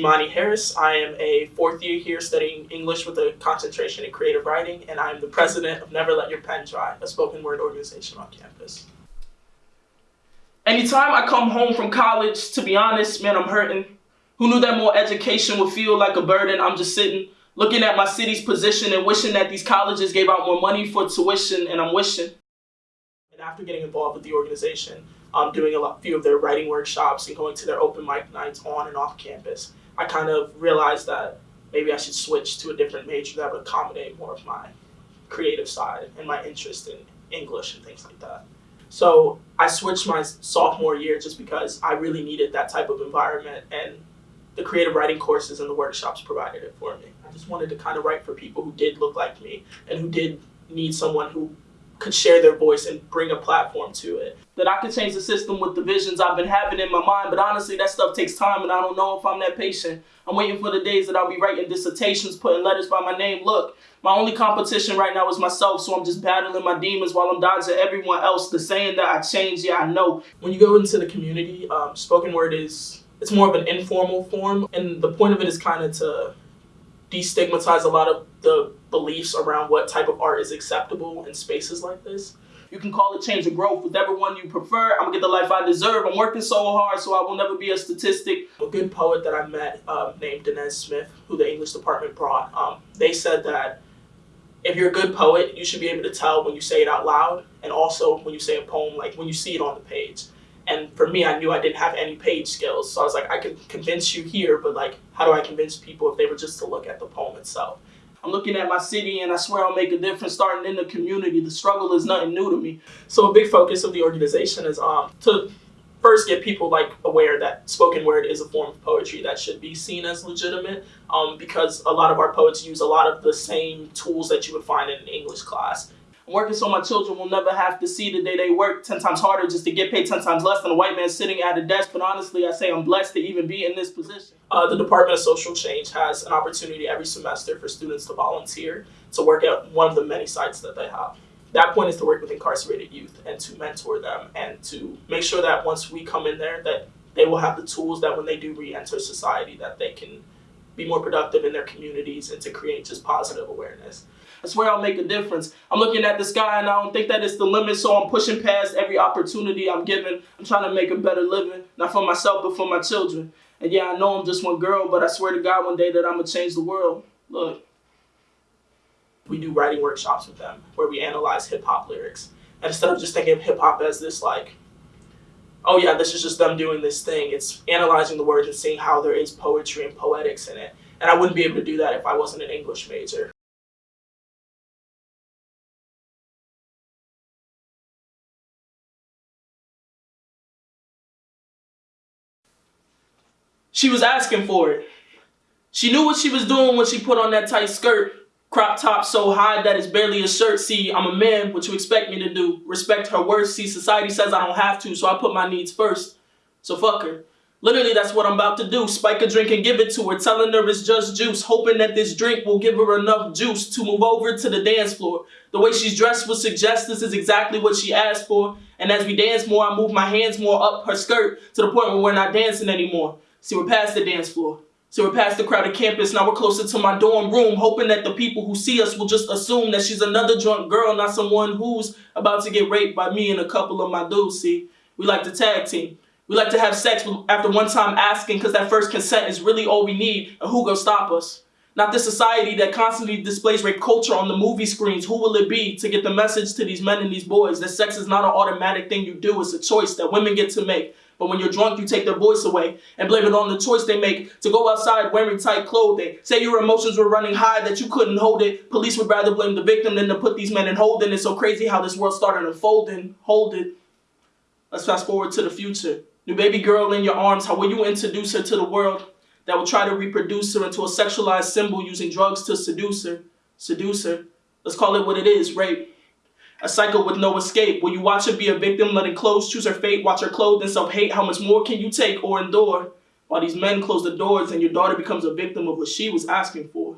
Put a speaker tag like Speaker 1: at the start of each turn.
Speaker 1: Imani Harris. I am a fourth year here studying English with a concentration in creative writing, and I am the president of Never Let Your Pen Dry, a spoken word organization on campus. Anytime I come home from college, to be honest, man, I'm hurting. Who knew that more education would feel like a burden? I'm just sitting, looking at my city's position and wishing that these colleges gave out more money for tuition, and I'm wishing. And after getting involved with the organization, um, doing a lot, few of their writing workshops and going to their open mic nights on and off campus, I kind of realized that maybe I should switch to a different major that would accommodate more of my creative side and my interest in English and things like that. So I switched my sophomore year just because I really needed that type of environment and the creative writing courses and the workshops provided it for me. I just wanted to kind of write for people who did look like me and who did need someone who could share their voice and bring a platform to it. That I could change the system with the visions I've been having in my mind, but honestly, that stuff takes time and I don't know if I'm that patient. I'm waiting for the days that I'll be writing dissertations, putting letters by my name. Look, my only competition right now is myself, so I'm just battling my demons while I'm dodging everyone else. The saying that I changed, yeah, I know. When you go into the community, um, spoken word is, it's more of an informal form, and the point of it is kind of to destigmatize a lot of the beliefs around what type of art is acceptable in spaces like this. You can call it change or growth, whichever one you prefer. I'm gonna get the life I deserve. I'm working so hard, so I will never be a statistic. A good poet that I met um, named Danez Smith, who the English department brought, um, they said that if you're a good poet, you should be able to tell when you say it out loud, and also when you say a poem, like when you see it on the page. And for me, I knew I didn't have any page skills, so I was like, I can convince you here, but like, how do I convince people if they were just to look at the poem itself? I'm looking at my city and I swear I'll make a difference starting in the community. The struggle is nothing new to me. So a big focus of the organization is um, to first get people like aware that spoken word is a form of poetry that should be seen as legitimate um, because a lot of our poets use a lot of the same tools that you would find in an English class. Working so my children will never have to see the day they work 10 times harder just to get paid 10 times less than a white man sitting at a desk. But honestly, I say I'm blessed to even be in this position. Uh, the Department of Social Change has an opportunity every semester for students to volunteer to work at one of the many sites that they have. That point is to work with incarcerated youth and to mentor them and to make sure that once we come in there that they will have the tools that when they do re-enter society that they can be more productive in their communities and to create just positive awareness. I swear I'll make a difference. I'm looking at the sky and I don't think that it's the limit, so I'm pushing past every opportunity I'm given. I'm trying to make a better living, not for myself, but for my children. And yeah, I know I'm just one girl, but I swear to God one day that I'm gonna change the world. Look. We do writing workshops with them where we analyze hip hop lyrics. And instead of just thinking of hip hop as this like, oh yeah, this is just them doing this thing, it's analyzing the words and seeing how there is poetry and poetics in it. And I wouldn't be able to do that if I wasn't an English major. She was asking for it. She knew what she was doing when she put on that tight skirt. Crop top so high that it's barely a shirt. See, I'm a man, what you expect me to do? Respect her words. See, society says I don't have to, so I put my needs first. So fuck her. Literally, that's what I'm about to do. Spike a drink and give it to her, telling her it's just juice, hoping that this drink will give her enough juice to move over to the dance floor. The way she's dressed would suggest this is exactly what she asked for. And as we dance more, I move my hands more up her skirt to the point where we're not dancing anymore. See, we're past the dance floor. So we're past the crowded campus, now we're closer to my dorm room, hoping that the people who see us will just assume that she's another drunk girl, not someone who's about to get raped by me and a couple of my dudes, see? We like to tag team. We like to have sex after one time asking because that first consent is really all we need, and who gonna stop us? Not the society that constantly displays rape culture on the movie screens. Who will it be to get the message to these men and these boys that sex is not an automatic thing you do, it's a choice that women get to make. But when you're drunk, you take their voice away and blame it on the choice they make to go outside wearing tight clothing. Say your emotions were running high that you couldn't hold it. Police would rather blame the victim than to put these men in holding. It's so crazy how this world started unfolding. Hold it. Let's fast forward to the future. New baby girl in your arms, how will you introduce her to the world that will try to reproduce her into a sexualized symbol using drugs to seduce her? Seduce her. Let's call it what it is, rape. A cycle with no escape. Will you watch her be a victim, letting clothes choose her fate? Watch her clothe and self-hate. How much more can you take or endure? while these men close the doors and your daughter becomes a victim of what she was asking for.